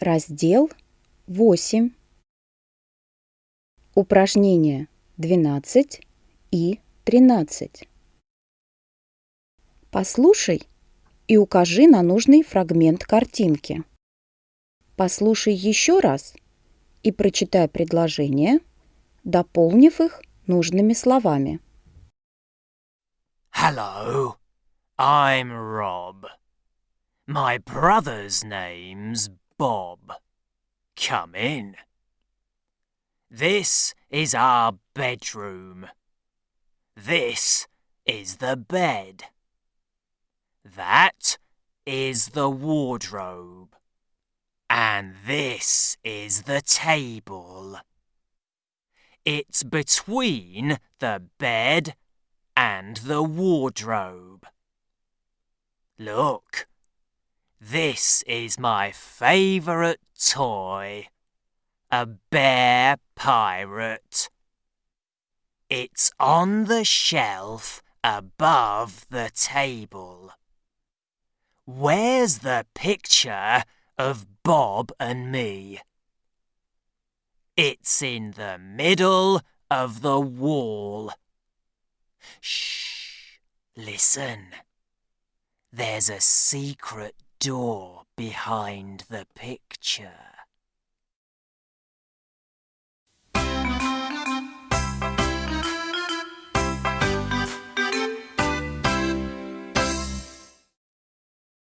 Раздел 8. Упражнения 12 и 13. Послушай и укажи на нужный фрагмент картинки. Послушай еще раз и прочитай предложения, дополнив их нужными словами. Hello, I'm Rob. My brother's name's Bob. Come in. This is our bedroom. This is the bed. That is the wardrobe. And this is the table. It's between the bed and the wardrobe. Look, this is my favourite toy. A bear pirate. It's on the shelf above the table. Where's the picture of Bob and me? It's in the middle of the wall. Shh, listen. There's a secret door behind the picture.